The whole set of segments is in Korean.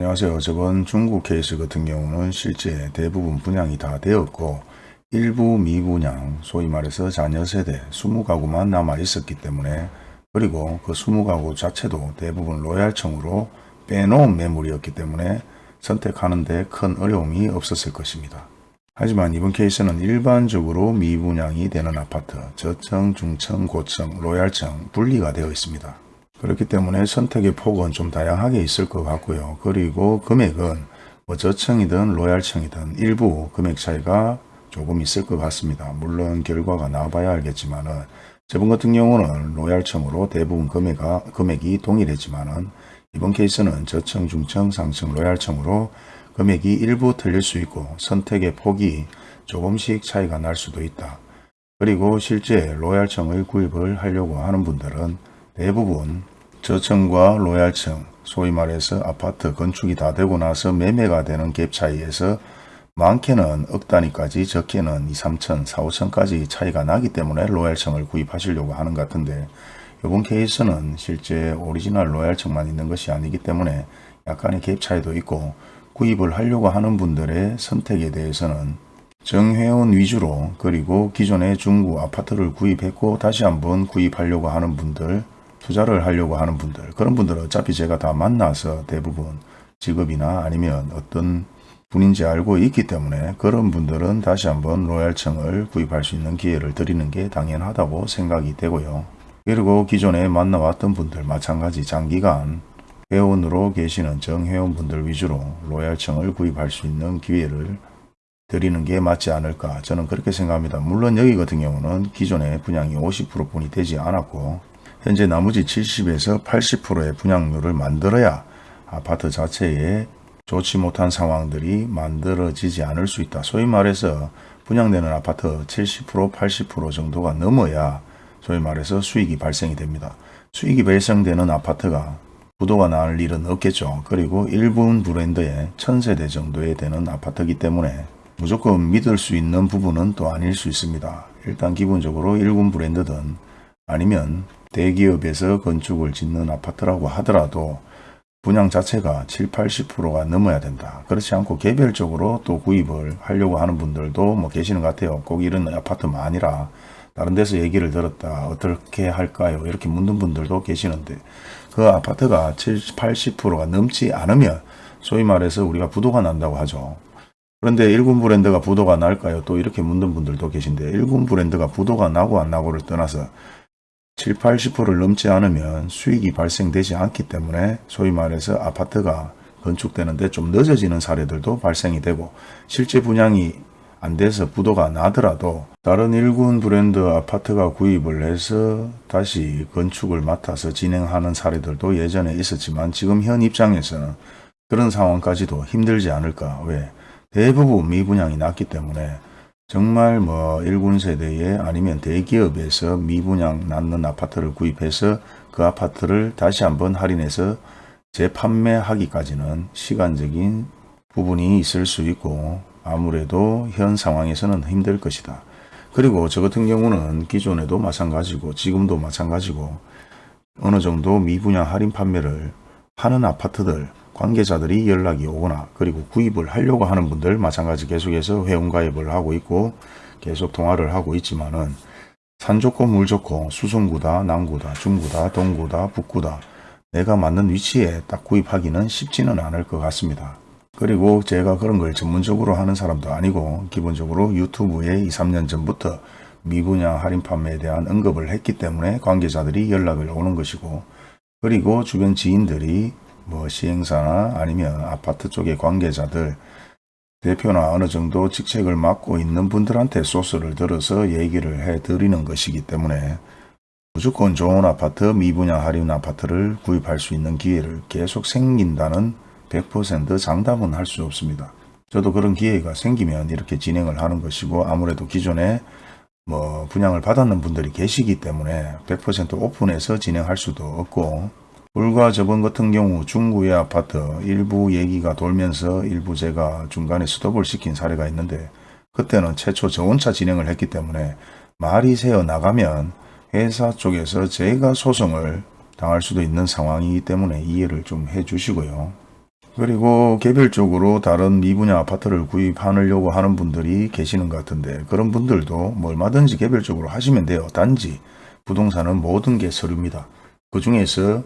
안녕하세요. 저번 중국 케이스 같은 경우는 실제 대부분 분양이 다 되었고 일부 미분양, 소위 말해서 자녀 세대 20가구만 남아 있었기 때문에 그리고 그 20가구 자체도 대부분 로얄청으로 빼놓은 매물이었기 때문에 선택하는데 큰 어려움이 없었을 것입니다. 하지만 이번 케이스는 일반적으로 미분양이 되는 아파트, 저층, 중층, 고층, 로얄청 분리가 되어 있습니다. 그렇기 때문에 선택의 폭은 좀 다양하게 있을 것 같고요. 그리고 금액은 뭐 저층이든 로얄층이든 일부 금액 차이가 조금 있을 것 같습니다. 물론 결과가 나와봐야 알겠지만은 저번 같은 경우는 로얄층으로 대부분 금액가, 금액이 동일했지만은 이번 케이스는 저층, 중층, 상층, 로얄층으로 금액이 일부 틀릴 수 있고 선택의 폭이 조금씩 차이가 날 수도 있다. 그리고 실제 로얄층의 구입을 하려고 하는 분들은 대부분 저층과 로얄층, 소위 말해서 아파트 건축이 다 되고 나서 매매가 되는 갭 차이에서 많게는 억 단위까지 적게는 2, 3천, 4, 5천까지 차이가 나기 때문에 로얄층을 구입하시려고 하는 것 같은데 이번 케이스는 실제 오리지널 로얄층만 있는 것이 아니기 때문에 약간의 갭 차이도 있고 구입을 하려고 하는 분들의 선택에 대해서는 정회원 위주로 그리고 기존의 중구 아파트를 구입했고 다시 한번 구입하려고 하는 분들 투자를 하려고 하는 분들 그런 분들은 어차피 제가 다 만나서 대부분 직업이나 아니면 어떤 분인지 알고 있기 때문에 그런 분들은 다시 한번 로얄층을 구입할 수 있는 기회를 드리는 게 당연하다고 생각이 되고요. 그리고 기존에 만나왔던 분들 마찬가지 장기간 회원으로 계시는 정회원분들 위주로 로얄층을 구입할 수 있는 기회를 드리는 게 맞지 않을까 저는 그렇게 생각합니다. 물론 여기 같은 경우는 기존의 분양이 50% 분이 되지 않았고 현재 나머지 70에서 80%의 분양률을 만들어야 아파트 자체에 좋지 못한 상황들이 만들어지지 않을 수 있다. 소위 말해서 분양되는 아파트 70% 80% 정도가 넘어야 소위 말해서 수익이 발생이 됩니다. 수익이 발생되는 아파트가 부도가 날 일은 없겠죠. 그리고 일본 브랜드의 천세대 정도에 되는 아파트이기 때문에 무조건 믿을 수 있는 부분은 또 아닐 수 있습니다. 일단 기본적으로 일본 브랜드든 아니면 대기업에서 건축을 짓는 아파트라고 하더라도 분양 자체가 7, 80%가 넘어야 된다. 그렇지 않고 개별적으로 또 구입을 하려고 하는 분들도 뭐 계시는 것 같아요. 꼭 이런 아파트만 아니라 다른 데서 얘기를 들었다. 어떻게 할까요? 이렇게 묻는 분들도 계시는데 그 아파트가 70, 80%가 넘지 않으면 소위 말해서 우리가 부도가 난다고 하죠. 그런데 일군 브랜드가 부도가 날까요? 또 이렇게 묻는 분들도 계신데 일군 브랜드가 부도가 나고 안 나고를 떠나서 7, 80%를 넘지 않으면 수익이 발생되지 않기 때문에 소위 말해서 아파트가 건축되는데 좀 늦어지는 사례들도 발생이 되고 실제 분양이 안 돼서 부도가 나더라도 다른 일군 브랜드 아파트가 구입을 해서 다시 건축을 맡아서 진행하는 사례들도 예전에 있었지만 지금 현 입장에서는 그런 상황까지도 힘들지 않을까. 왜? 대부분 미분양이 났기 때문에 정말 뭐 1군 세대에 아니면 대기업에서 미분양 낳는 아파트를 구입해서 그 아파트를 다시 한번 할인해서 재판매하기까지는 시간적인 부분이 있을 수 있고 아무래도 현 상황에서는 힘들 것이다. 그리고 저 같은 경우는 기존에도 마찬가지고 지금도 마찬가지고 어느 정도 미분양 할인 판매를 하는 아파트들 관계자들이 연락이 오거나 그리고 구입을 하려고 하는 분들 마찬가지 계속해서 회원가입을 하고 있고 계속 통화를 하고 있지만은 산 좋고 물 좋고 수성구다 남구다 중구다 동구다 북구다 내가 맞는 위치에 딱 구입하기는 쉽지는 않을 것 같습니다. 그리고 제가 그런 걸 전문적으로 하는 사람도 아니고 기본적으로 유튜브에 2, 3년 전부터 미분양 할인 판매에 대한 언급을 했기 때문에 관계자들이 연락을 오는 것이고 그리고 주변 지인들이 뭐 시행사나 아니면 아파트 쪽의 관계자들 대표나 어느 정도 직책을 맡고 있는 분들한테 소스를 들어서 얘기를 해 드리는 것이기 때문에 무조건 좋은 아파트 미분양 할인 아파트를 구입할 수 있는 기회를 계속 생긴다는 100% 장담은 할 수 없습니다. 저도 그런 기회가 생기면 이렇게 진행을 하는 것이고 아무래도 기존에 뭐 분양을 받았는 분들이 계시기 때문에 100% 오픈해서 진행할 수도 없고 불과 저번 같은 경우 중구의 아파트 일부 얘기가 돌면서 일부 제가 중간에 스톱을 시킨 사례가 있는데 그때는 최초 저온차 진행을 했기 때문에 말이 새어 나가면 회사 쪽에서 제가 소송을 당할 수도 있는 상황이기 때문에 이해를 좀 해주시고요. 그리고 개별적으로 다른 미분양 아파트를 구입하려고 하는 분들이 계시는 것 같은데 그런 분들도 뭐 얼마든지 개별적으로 하시면 돼요. 단지 부동산은 모든 게 서류입니다. 그 중에서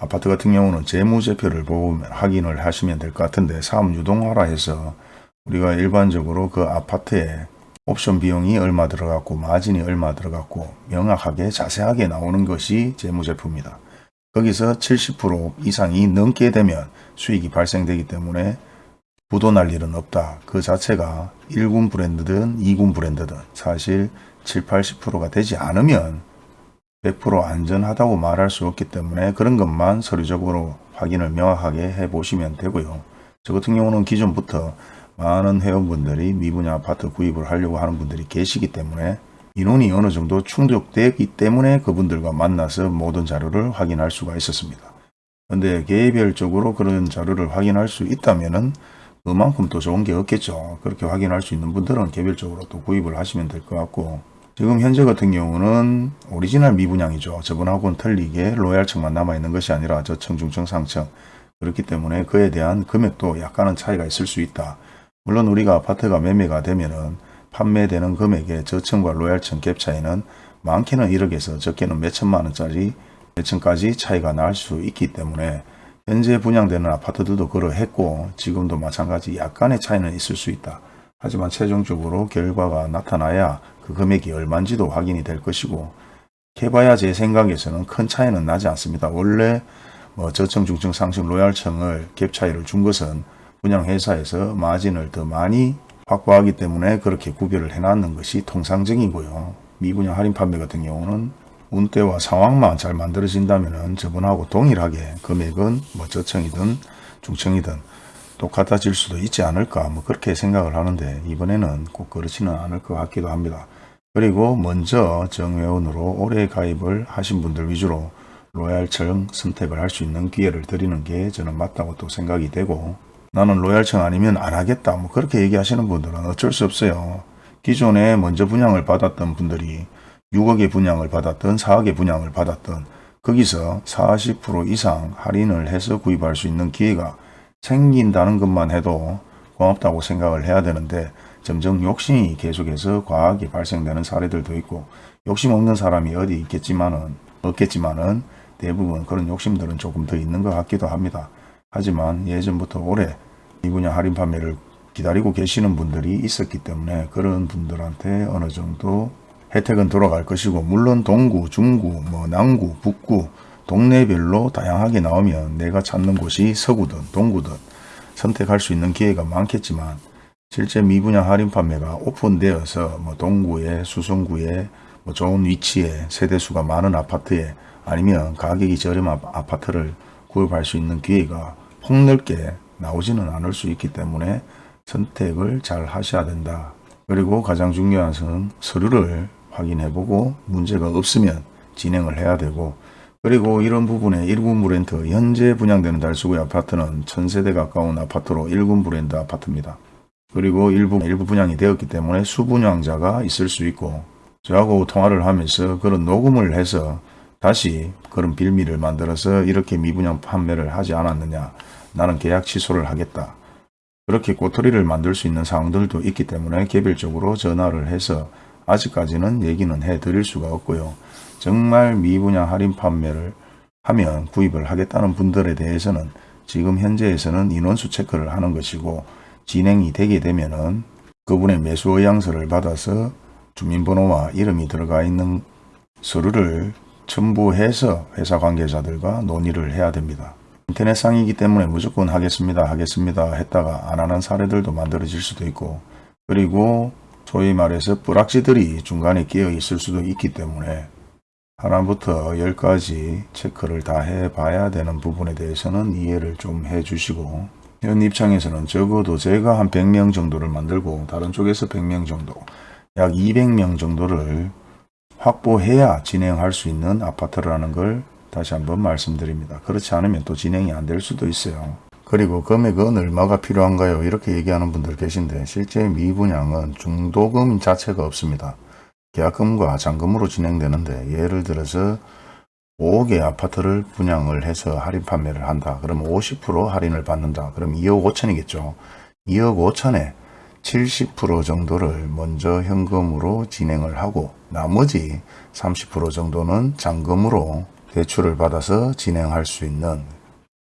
아파트 같은 경우는 재무제표를 보면 확인을 하시면 될 것 같은데 사업 유동화라 해서 우리가 일반적으로 그 아파트에 옵션 비용이 얼마 들어갔고 마진이 얼마 들어갔고 명확하게 자세하게 나오는 것이 재무제표입니다. 거기서 70% 이상이 넘게 되면 수익이 발생되기 때문에 부도 날 일은 없다. 그 자체가 1군 브랜드든 2군 브랜드든 사실 7, 80%가 되지 않으면 100% 안전하다고 말할 수 없기 때문에 그런 것만 서류적으로 확인을 명확하게 해 보시면 되고요. 저 같은 경우는 기존부터 많은 회원분들이 미분양 아파트 구입을 하려고 하는 분들이 계시기 때문에 인원이 어느 정도 충족되기 때문에 그분들과 만나서 모든 자료를 확인할 수가 있었습니다. 근데 개별적으로 그런 자료를 확인할 수 있다면은 그만큼 또 좋은 게 없겠죠. 그렇게 확인할 수 있는 분들은 개별적으로 또 구입을 하시면 될 것 같고 지금 현재 같은 경우는 오리지널 미분양이죠. 저번하고는 틀리게 로얄층만 남아있는 것이 아니라 저층, 중층, 상층 그렇기 때문에 그에 대한 금액도 약간은 차이가 있을 수 있다. 물론 우리가 아파트가 매매가 되면은 판매되는 금액의 저층과 로얄층 갭 차이는 많게는 1억에서 적게는 몇천만 원짜리 몇 층까지 차이가 날 수 있기 때문에 현재 분양되는 아파트들도 그러했고 지금도 마찬가지 약간의 차이는 있을 수 있다. 하지만 최종적으로 결과가 나타나야 그 금액이 얼마인지도 확인이 될 것이고 해봐야 제 생각에서는 큰 차이는 나지 않습니다. 원래 뭐 저층, 중층, 상층, 로얄층을 갭 차이를 준 것은 분양회사에서 마진을 더 많이 확보하기 때문에 그렇게 구별을 해놨는 것이 통상적이고요. 미분양 할인 판매 같은 경우는 운대와 상황만 잘 만들어진다면 저번하고 동일하게 금액은 뭐 저층이든 중층이든 똑같아질 수도 있지 않을까 뭐 그렇게 생각을 하는데 이번에는 꼭 그렇지는 않을 것 같기도 합니다. 그리고 먼저 정회원으로 올해 가입을 하신 분들 위주로 로얄층 선택을 할 수 있는 기회를 드리는 게 저는 맞다고 또 생각이 되고 나는 로얄층 아니면 안 하겠다 뭐 그렇게 얘기하시는 분들은 어쩔 수 없어요. 기존에 먼저 분양을 받았던 분들이 6억의 분양을 받았던 4억의 분양을 받았던 거기서 40% 이상 할인을 해서 구입할 수 있는 기회가 생긴다는 것만 해도 고맙다고 생각을 해야 되는데 점점 욕심이 계속해서 과하게 발생되는 사례들도 있고 욕심 없는 사람이 어디 있겠지만은 없겠지만은 대부분 그런 욕심들은 조금 더 있는 것 같기도 합니다. 하지만 예전부터 이 분야 할인 판매를 기다리고 계시는 분들이 있었기 때문에 그런 분들한테 어느 정도 혜택은 돌아갈 것이고 물론 동구, 중구, 뭐 남구, 북구 동네별로 다양하게 나오면 내가 찾는 곳이 서구든 동구든 선택할 수 있는 기회가 많겠지만 실제 미분양 할인 판매가 오픈되어서 뭐 동구에 수성구에 뭐 좋은 위치에 세대수가 많은 아파트에 아니면 가격이 저렴한 아파트를 구입할 수 있는 기회가 폭넓게 나오지는 않을 수 있기 때문에 선택을 잘 하셔야 된다. 그리고 가장 중요한 것은 서류를 확인해보고 문제가 없으면 진행을 해야 되고 그리고 이런 부분에 1군 브랜드 현재 분양되는 달수구의 아파트는 천세대 가까운 아파트로 1군 브랜드 아파트입니다. 그리고 일부, 일부 분양이 되었기 때문에 수분양자가 있을 수 있고 저하고 통화를 하면서 그런 녹음을 해서 다시 그런 빌미를 만들어서 이렇게 미분양 판매를 하지 않았느냐 나는 계약 취소를 하겠다. 그렇게 꼬투리를 만들 수 있는 상황들도 있기 때문에 개별적으로 전화를 해서 아직까지는 얘기는 해 드릴 수가 없고요. 정말 미분양 할인 판매를 하면 구입을 하겠다는 분들에 대해서는 지금 현재에서는 인원수 체크를 하는 것이고 진행이 되게 되면 은 그분의 매수 의향서를 받아서 주민번호와 이름이 들어가 있는 서류를 첨부해서 회사 관계자들과 논의를 해야 됩니다. 인터넷상이기 때문에 무조건 하겠습니다 하겠습니다 했다가 안 하는 사례들도 만들어질 수도 있고 그리고 소위 말해서 뿌락지들이 중간에 끼어 있을 수도 있기 때문에 하나부터 열까지 체크를 다 해봐야 되는 부분에 대해서는 이해를 좀 해주시고 현 입장에서는 적어도 제가 한 100명 정도를 만들고 다른 쪽에서 100명 정도 약 200명 정도를 확보해야 진행할 수 있는 아파트라는 걸 다시 한번 말씀드립니다. 그렇지 않으면 또 진행이 안 될 수도 있어요. 그리고 금액은 얼마가 필요한가요? 이렇게 얘기하는 분들 계신데 실제 미분양은 중도금 자체가 없습니다. 계약금과 잔금으로 진행되는데 예를 들어서 5억의 아파트를 분양을 해서 할인 판매를 한다. 그러면 50% 할인을 받는다. 그럼 2억 5천이겠죠. 2억 5천에 70% 정도를 먼저 현금으로 진행을 하고 나머지 30% 정도는 잔금으로 대출을 받아서 진행할 수 있는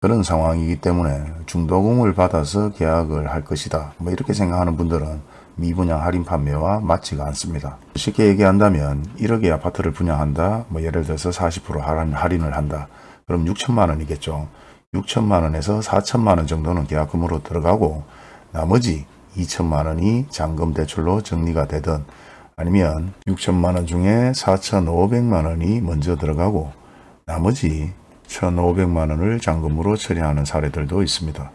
그런 상황이기 때문에 중도금을 받아서 계약을 할 것이다. 뭐 이렇게 생각하는 분들은 미분양 할인 판매와 맞지가 않습니다. 쉽게 얘기한다면 1억의 아파트를 분양한다. 뭐 예를 들어서 40% 할인, 할인을 한다. 그럼 6천만 원이겠죠. 6천만 원에서 4천만 원 정도는 계약금으로 들어가고 나머지 2천만 원이 잔금 대출로 정리가 되든 아니면 6천만 원 중에 4,500만 원이 먼저 들어가고 나머지 1,500만 원을 잔금으로 처리하는 사례들도 있습니다.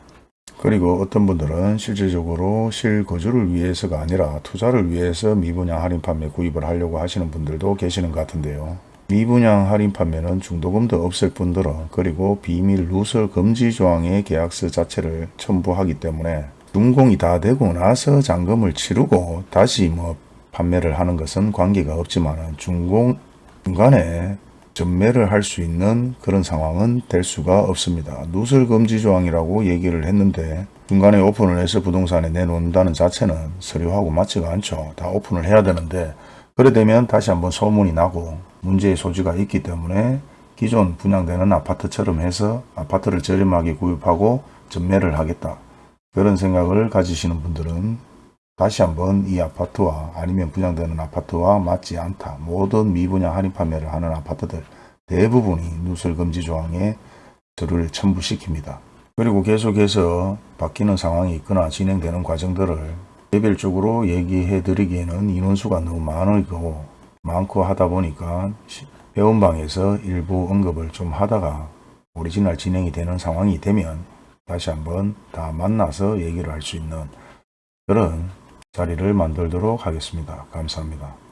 그리고 어떤 분들은 실질적으로 실거주를 위해서가 아니라 투자를 위해서 미분양 할인 판매 구입을 하려고 하시는 분들도 계시는 것 같은데요. 미분양 할인 판매는 중도금도 없을 뿐더러 그리고 비밀 누설 금지 조항의 계약서 자체를 첨부하기 때문에 준공이 다 되고 나서 잔금을 치르고 다시 뭐 판매를 하는 것은 관계가 없지만 준공 중간에 전매를 할 수 있는 그런 상황은 될 수가 없습니다. 누설 금지 조항이라고 얘기를 했는데 중간에 오픈을 해서 부동산에 내놓는다는 자체는 서류하고 맞지가 않죠. 다 오픈을 해야 되는데 그래 되면 다시 한번 소문이 나고 문제의 소지가 있기 때문에 기존 분양되는 아파트처럼 해서 아파트를 저렴하게 구입하고 전매를 하겠다. 그런 생각을 가지시는 분들은 다시 한번 이 아파트와 아니면 분양되는 아파트와 맞지 않다. 모든 미분양 할인 판매를 하는 아파트들 대부분이 누설금지 조항에 서류를 첨부시킵니다. 그리고 계속해서 바뀌는 상황이 있거나 진행되는 과정들을 개별적으로 얘기해 드리기에는 인원수가 너무 많고 많고 하다 보니까 배운방에서 일부 언급을 좀 하다가 오리지널 진행이 되는 상황이 되면 다시 한번 다 만나서 얘기를 할 수 있는 그런 자리를 만들도록 하겠습니다. 감사합니다.